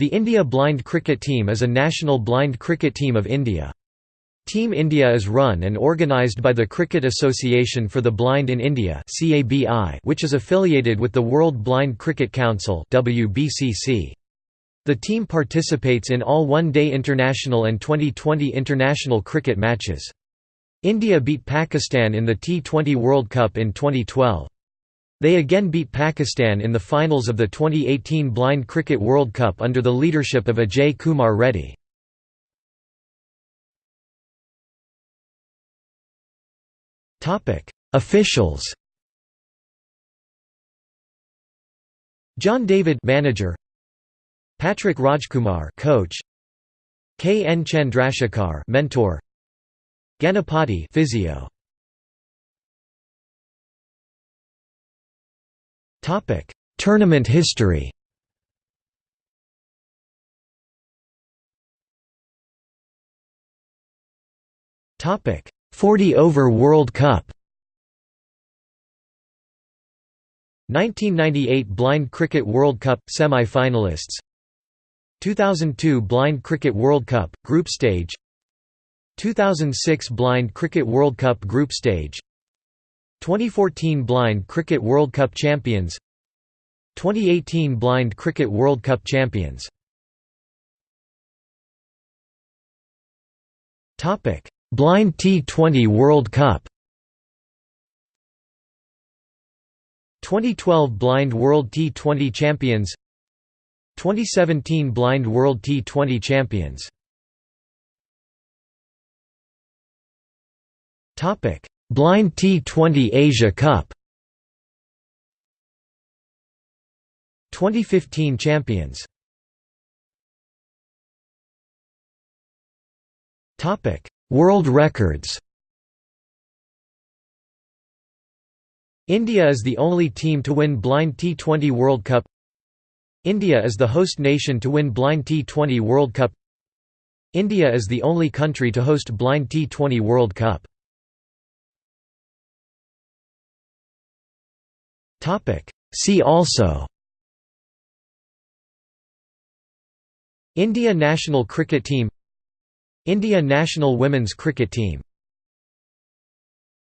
The India Blind Cricket Team is a national blind cricket team of India. Team India is run and organised by the Cricket Association for the Blind in India which is affiliated with the World Blind Cricket Council The team participates in all one-day international and 2020 international cricket matches. India beat Pakistan in the T20 World Cup in 2012. They again beat Pakistan in the finals of the 2018 Blind Cricket World Cup under the leadership of Ajay Kumar Reddy. Officials John David manager Patrick Rajkumar coach K N Chandrasekhar mentor Ganapati physio Topic: Tournament history. Topic: 40 over World Cup. 1998 Blind Cricket World Cup semi-finalists. 2002 Blind Cricket World Cup group stage. 2006 Blind Cricket World Cup group stage 2014 Blind Cricket World Cup champions. 2018 Blind Cricket World Cup champions. Blind T20 World Cup. 2012 Blind World T20 champions. 2017 Blind World T20 champions Blind T20 Asia Cup. 2015 champions. Topic: World records. India is the only team to win Blind T20 World Cup. India is the host nation to win Blind T20 World Cup. India is the only country to host Blind T20 World Cup See also. India national cricket team India national women's cricket team